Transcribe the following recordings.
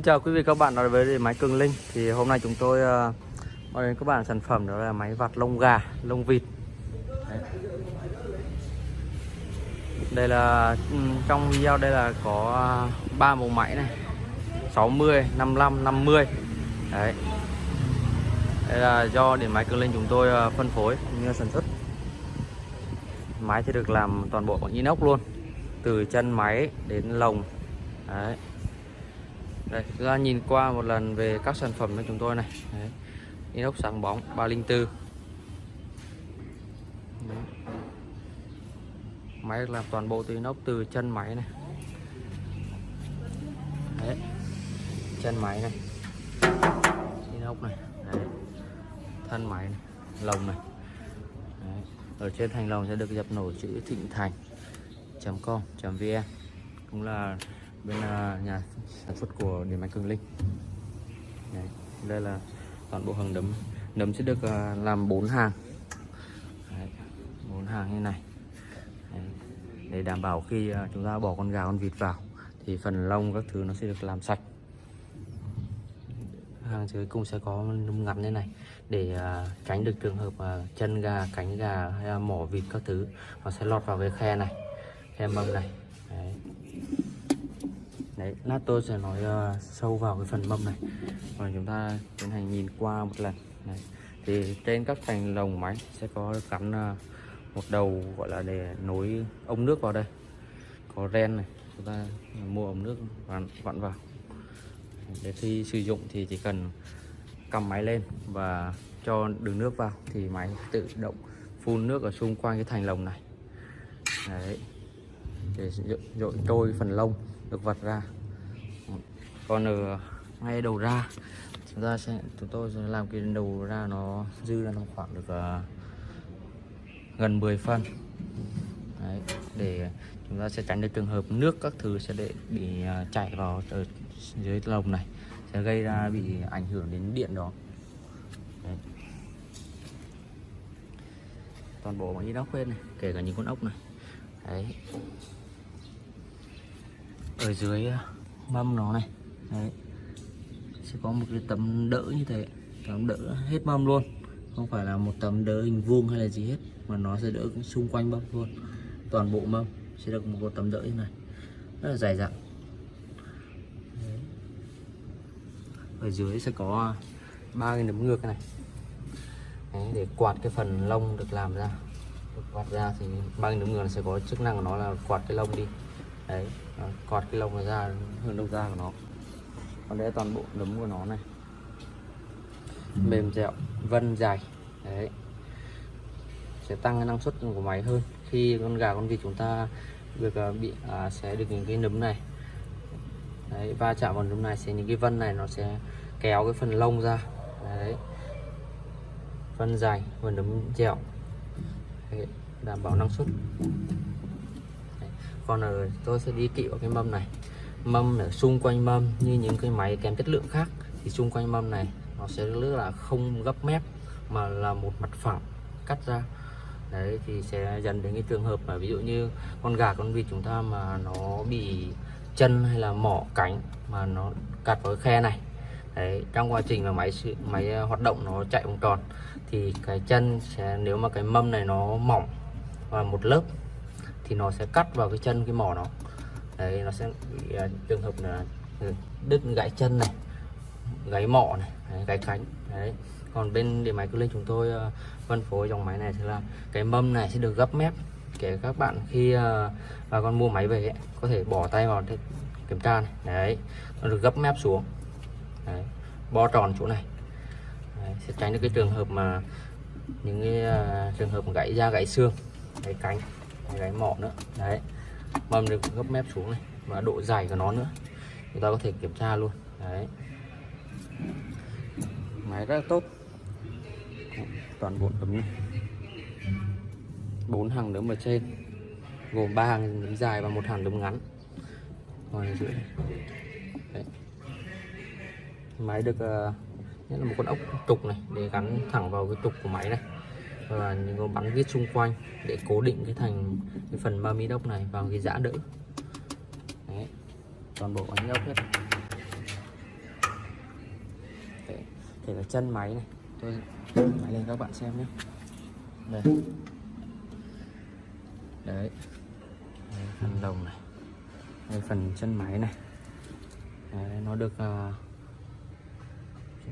Xin chào quý vị các bạn đến với máy Cường Linh. Thì hôm nay chúng tôi uh, mời đến các bạn sản phẩm đó là máy vặt lông gà lông vịt. Đấy. đây là trong video đây là có ờ, ba màu máy này. 60 55 50 đấy. Đây là do điện máy Cường Linh chúng tôi ờ, phân phối cũng như sản xuất. Máy thì được làm toàn bộ bằng inox luôn. Từ chân máy đến lồng. Đấy đây, chúng ta nhìn qua một lần về các sản phẩm của chúng tôi này đấy. inox sáng bóng 304 đấy. máy được làm toàn bộ từ inox từ chân máy này đấy. chân máy này inox này, đấy. thân máy này. lồng này đấy. ở trên thành lồng sẽ được dập nổi chữ thịnh thành com vn cũng là bên uh, nhà sản xuất của điện máy cường linh. Đấy, đây là toàn bộ hàng nấm nấm sẽ được uh, làm bốn hàng. Bốn hàng như này. Đấy, để đảm bảo khi uh, chúng ta bỏ con gà con vịt vào thì phần lông các thứ nó sẽ được làm sạch. Hàng dưới cùng sẽ có nấm ngắn như này để uh, tránh được trường hợp uh, chân gà cánh gà hay là mỏ vịt các thứ nó sẽ lọt vào cái khe này khe mâm này. Đấy, lát tôi sẽ nói uh, sâu vào cái phần mâm này và chúng ta tiến hành nhìn qua một lần Đấy. thì trên các thành lồng máy sẽ có gắn uh, một đầu gọi là để nối ống nước vào đây có ren này chúng ta mua ống nước vặn, vặn vào để khi sử dụng thì chỉ cần cầm máy lên và cho đường nước vào thì máy tự động phun nước ở xung quanh cái thành lồng này Đấy. để dội trôi phần lông được vặt ra còn ở ngay đầu ra. Chúng ta sẽ chúng tôi sẽ làm cái đầu ra nó dư ra nó khoảng được uh, gần 10 phân. Đấy, để chúng ta sẽ tránh được trường hợp nước các thứ sẽ để bị uh, chảy vào ở dưới lồng này sẽ gây ra bị ảnh hưởng đến điện đó. Đấy. toàn bộ bằng inox khuyên này kể cả những con ốc này. Đấy. Ở dưới à, mâm nó này đấy. Sẽ có một cái tấm đỡ như thế. Tấm đỡ hết mâm luôn. Không phải là một tấm đỡ hình vuông hay là gì hết mà nó sẽ đỡ xung quanh mâm luôn. Toàn bộ mâm sẽ được một tấm đỡ như này. Rất là dài dặn. Ở dưới sẽ có ba cái nấm ngược này. Đấy, để quạt cái phần lông được làm ra. Được quạt ra thì ba cái nấm ngược sẽ có chức năng của nó là quạt cái lông đi. Đấy quạt cái lông nó ra hướng đầu ra của nó còn đây là toàn bộ nấm của nó này. Mềm dẻo vân dài đấy. Sẽ tăng cái năng suất của máy hơn. Khi con gà con vịt chúng ta được uh, bị uh, sẽ được những cái nấm này. Đấy, va chạm vào nấm này sẽ những cái vân này nó sẽ kéo cái phần lông ra. Đấy. Vân dài và nấm dẻo. Đấy, đảm bảo năng suất. Còn ở tôi sẽ đi kỵ vào cái mâm này mâm ở xung quanh mâm như những cái máy kém chất lượng khác, thì xung quanh mâm này nó sẽ rất là không gấp mép, mà là một mặt phẳng, cắt ra. Đấy, thì sẽ dần đến cái trường hợp mà ví dụ như con gà, con vịt chúng ta mà nó bị chân hay là mỏ cánh mà nó cắt vào cái khe này. Đấy, trong quá trình mà máy máy ờ, hoạt động nó chạy vòng tròn, thì cái chân sẽ, nếu mà cái mâm này nó mỏng và một lớp, thì nó sẽ cắt vào cái chân cái mỏ nó đấy nó sẽ bị uh, trường hợp là ừ, đứt gãy chân này gãy mỏ này đấy, gãy cánh đấy. Còn bên điện máy cứ lên chúng tôi uh, phân phối dòng máy này thì là cái mâm này sẽ được gấp mép. Kể các bạn khi uh, bà con mua máy về ấy, có thể bỏ tay vào để kiểm tra này đấy nó được gấp mép xuống đấy, bo tròn chỗ này. Đấy, sẽ tránh được cái trường hợp mà những cái uh, trường hợp gãy da gãy xương gãy cánh gãy mỏ nữa đấy mâm được gấp mép xuống này và độ dày của nó nữa. Chúng ta có thể kiểm tra luôn. Đấy. Máy rất là tốt. Toàn bộ tấm này. Bốn hàng nấm ở trên. Gồm ba hàng nấm dài và một hàng nấm ngắn. Còn ở dưới đấy. máy được ờ, uh, nhất là một con ốc trục này để gắn thẳng vào cái trục của máy này và những con bắn vít xung quanh để cố định cái thành cái phần ba mi đốc này vào cái giã đỡ. Đấy. toàn bộ bánh ốc hết. Kể cả chân máy này. Tôi máy lên các bạn xem nhé. Đây. Đấy, đây, phần lồng này. Đây phần chân máy này. Đấy, nó được à, uh,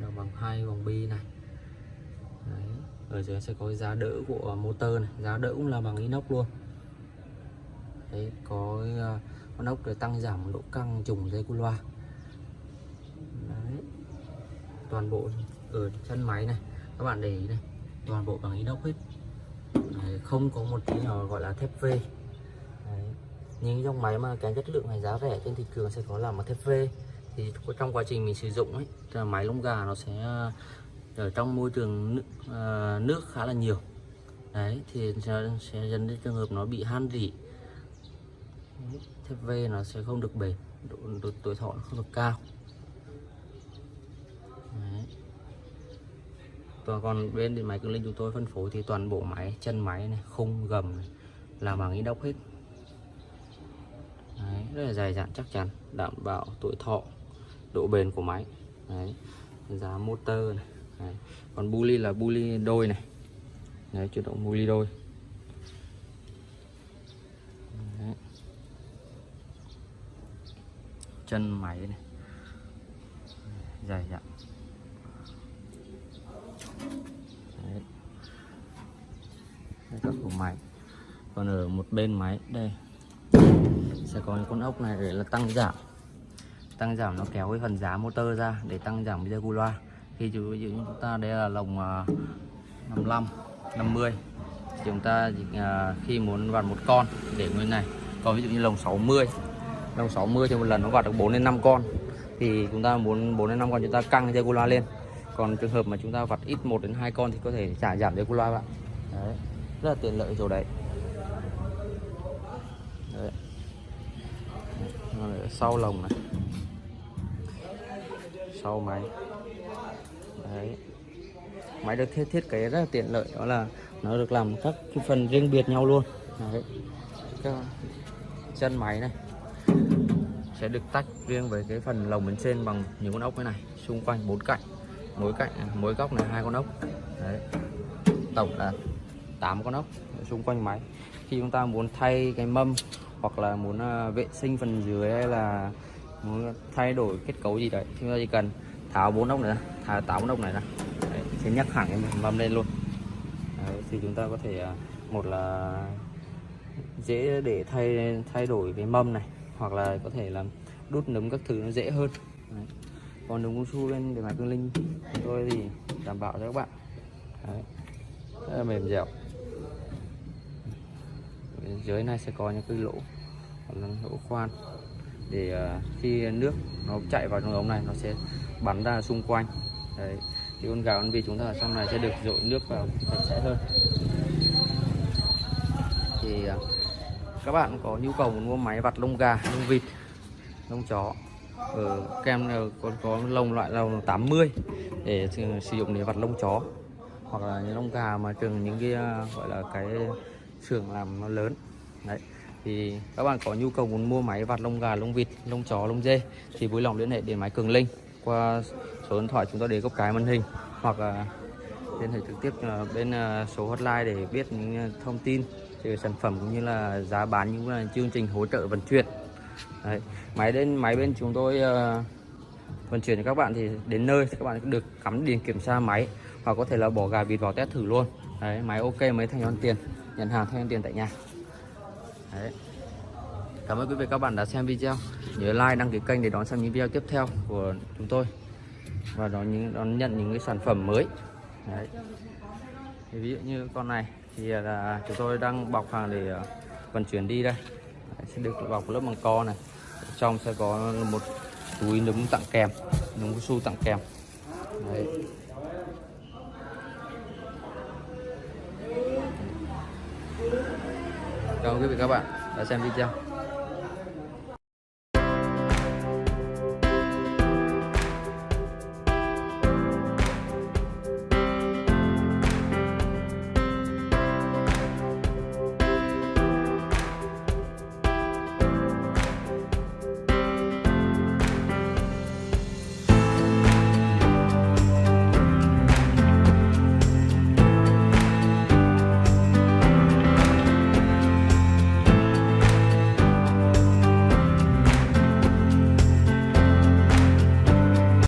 nó bằng hai vòng bi này ở dưới sẽ có cái giá đỡ của motor này giá đỡ cũng là bằng inox luôn. Đấy có ờ, con ốc để tăng giảm độ căng trùng dây cu loa. Đấy. Toàn bộ ở chân máy này các bạn để ý này toàn bộ bằng inox hết. Đấy, không có một tí nào gọi là thép V. Đấy. những dòng máy mà cái chất lượng này giá rẻ trên thị trường sẽ có làm bằng thép V. Thì trong quá trình mình sử dụng ấy máy lông gà nó sẽ ở trong môi trường nước, uh, nước khá là nhiều. Đấy thì sẽ, sẽ dẫn đến trường hợp nó bị han rỉ. Thép V nó sẽ không được bền độ, độ tuổi thọ nó không được cao. Đấy. còn bên điện máy cường linh chúng tôi phân phối thì toàn bộ máy chân máy này khung gầm này là bằng inox hết. Đấy, rất là dài dặn chắc chắn đảm bảo tuổi thọ độ bền của máy. Đấy, giá motor này. Đấy. còn buli là buli đôi này. Đấy, chuyển động buli đôi. Đấy. chân máy này. Dài dặn Đấy. Đây các của máy. Còn ở một bên máy đây. Sẽ có những con ốc này để là tăng giảm. Tăng giảm nó kéo cái phần giá motor ra để tăng giảm cái giờ cu loa khi ví dụ như chúng ta đây là lồng à, 55 50 thì chúng ta à, khi muốn vặt một con để nguyên này còn ví dụ như lồng 60 lồng 60 thì một lần nó vặt được 4 đến 5 con. Thì chúng ta muốn 4 đến 5 con chúng ta căng dây cu loa lên. Còn trường hợp mà chúng ta vặt ít 1 đến 2 con thì có thể trả giảm dây cu loa bạn. Đấy rất là tiện lợi chỗ đấy. Đấy. sau lồng này. Sau máy. Đấy. máy được thiết thiết kế rất là tiện lợi, đó là nó được làm các cái phần riêng biệt nhau luôn Đấy. Các chân máy này sẽ được tách riêng với cái phần lồng bên trên bằng những con ốc thế này, xung quanh bốn cạnh, mỗi cạnh à, mỗi góc này hai con ốc Đấy. tổng là 8 con ốc xung quanh máy khi chúng ta muốn thay cái mâm hoặc là muốn à, vệ sinh phần dưới hay là muốn thay đổi kết cấu gì đấy thì chúng ta chỉ cần tháo bốn ốc này ra. Tháo tám ốc này ra. Đấy, sẽ nhắc hẳn cái mâm lên luôn. Đấy, thì chúng ta có thể à, một là dễ để thay thay đổi cái mâm này hoặc là có thể là đút nấm các thứ nó dễ hơn. Đấy. còn đúng cao su bên để mà cương linh chúng tôi thì đảm bảo cho các bạn. Đấy. rất là mềm dẻo. Dưới này sẽ có những cái lỗ lỗ khoan để ờ, khi nước nó chạy vào trong ống này, nó sẽ bắn ra xung quanh. Đấy, thì con gà con vịt chúng ta ở trong này sẽ được dội nước vào sạch sẽ hơn. Thì ờ, các bạn có nhu cầu muốn mua máy vặt lông gà, lông vịt, lông chó ở kem ờ, còn có lông loại lông 80 để sử dụng để vặt lông chó. Hoặc là những lông gà mà trường những cái gọi là cái xưởng làm nó lớn. Đấy thì các bạn có nhu cầu muốn mua máy vặt lông gà lông vịt lông chó lông dê thì vui lòng liên hệ đến máy cường linh qua số điện thoại chúng tôi để góc cái màn hình hoặc à, liên hệ trực tiếp à, bên à, số hotline để biết những thông tin về sản phẩm cũng như là giá bán những là chương trình hỗ trợ vận chuyển Đấy. máy đến máy bên chúng tôi uh, vận chuyển cho các bạn thì đến nơi thì các bạn được cắm điền kiểm tra máy hoặc có thể là bỏ gà vịt vào test thử luôn Đấy, máy ok mới thanh toán tiền nhận hàng thanh toán tiền tại nhà Đấy. Cảm ơn quý vị các bạn đã xem video Nhớ like đăng ký kênh để đón xem những video tiếp theo của chúng tôi Và đón, những, đón nhận những cái sản phẩm mới Đấy. Thì ví dụ như con này thì à, là chúng tôi đang bọc hàng để à, vận chuyển đi đây Đấy, sẽ được bọc lớp bằng co này trong sẽ có một túi nấm tặng kèm nấm su tặng kèm Đấy. Cảm ơn quý vị các bạn đã xem video.